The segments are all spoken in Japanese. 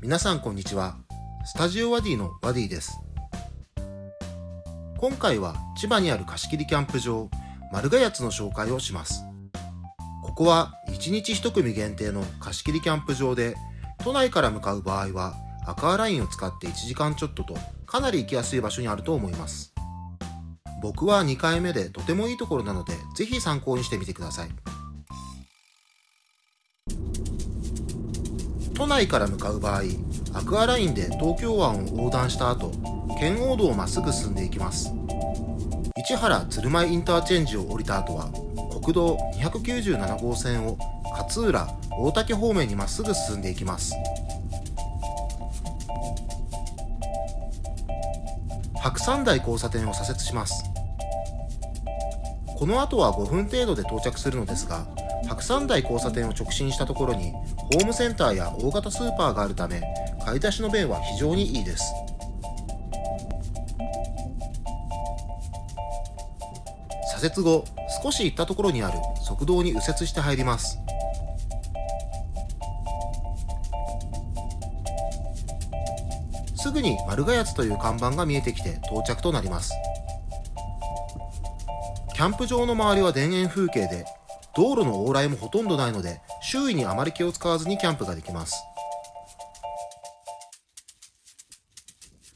皆さんこんにちは。スタジオワディのワディです。今回は千葉にある貸し切りキャンプ場、丸ヶ谷の紹介をします。ここは1日1組限定の貸し切りキャンプ場で、都内から向かう場合はアクアラインを使って1時間ちょっととかなり行きやすい場所にあると思います。僕は2回目でとてもいいところなので、ぜひ参考にしてみてください。都内から向かう場合、アクアラインで東京湾を横断した後、圏央道をまっすぐ進んでいきます。市原鶴舞インターチェンジを降りた後は、国道297号線を勝浦、大竹方面にまっすぐ進んでいきます。白山台交差点を左折します。この後は5分程度で到着するのですが、白山台交差点を直進したところに、ホームセンターや大型スーパーがあるため、買い出しの便は非常にいいです。左折後、少し行ったところにある側道に右折して入ります。すぐに丸ヶ谷という看板が見えてきて到着となります。キャンプ場の周りは田園風景で、道路の往来もほとんどないので、周囲にあまり気を使わずにキャンプができます。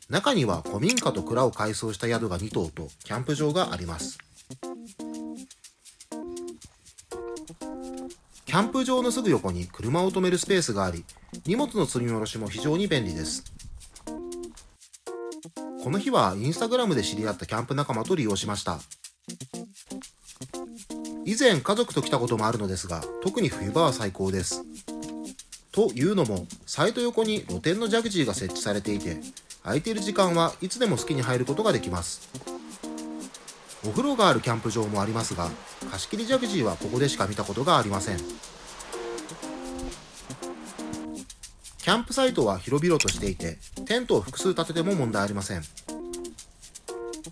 中には古民家と蔵を改装した宿が2棟とキャンプ場があります。キャンプ場のすぐ横に車を止めるスペースがあり、荷物の積み下ろしも非常に便利です。この日はインスタグラムで知り合ったキャンプ仲間と利用しました。以前家族と来たこともあるのですが、特に冬場は最高です。というのも、サイト横に露天のジャグジーが設置されていて、空いている時間はいつでも好きに入ることができます。お風呂があるキャンプ場もありますが、貸し切りジャグジーはここでしか見たことがありません。キャンプサイトは広々としていて、テントを複数立てても問題ありません。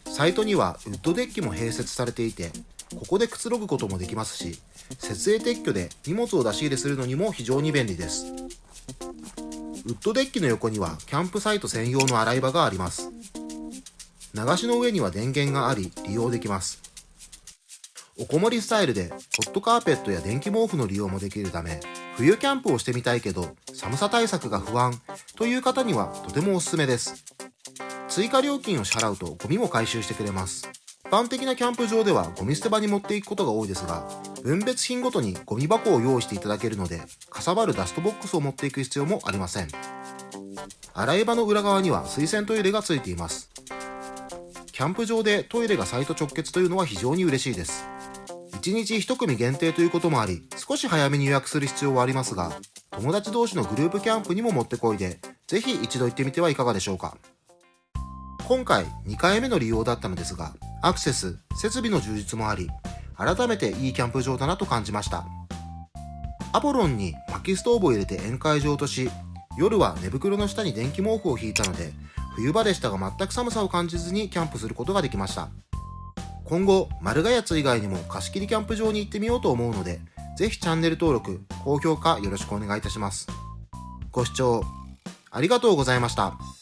サイトにはウッドデッキも併設されていて、ここでくつろぐこともできますし、設営撤去で荷物を出し入れするのにも非常に便利です。ウッドデッキの横にはキャンプサイト専用の洗い場があります。流しの上には電源があり利用できます。おこもりスタイルでホットカーペットや電気毛布の利用もできるため、冬キャンプをしてみたいけど寒さ対策が不安という方にはとてもおすすめです。追加料金を支払うとゴミも回収してくれます。一般的なキャンプ場ではゴミ捨て場に持っていくことが多いですが、分別品ごとにゴミ箱を用意していただけるので、かさばるダストボックスを持っていく必要もありません。洗い場の裏側には水洗トイレがついています。キャンプ場でトイレがサイト直結というのは非常に嬉しいです。1日1組限定ということもあり、少し早めに予約する必要はありますが、友達同士のグループキャンプにももってこいで、ぜひ一度行ってみてはいかがでしょうか。今回2回目の利用だったのですが、アクセス、設備の充実もあり、改めていいキャンプ場だなと感じました。アポロンに薪ストーブを入れて宴会場とし、夜は寝袋の下に電気毛布を引いたので、冬場でしたが全く寒さを感じずにキャンプすることができました。今後、丸ヶ谷以外にも貸し切りキャンプ場に行ってみようと思うので、ぜひチャンネル登録、高評価よろしくお願いいたします。ご視聴ありがとうございました。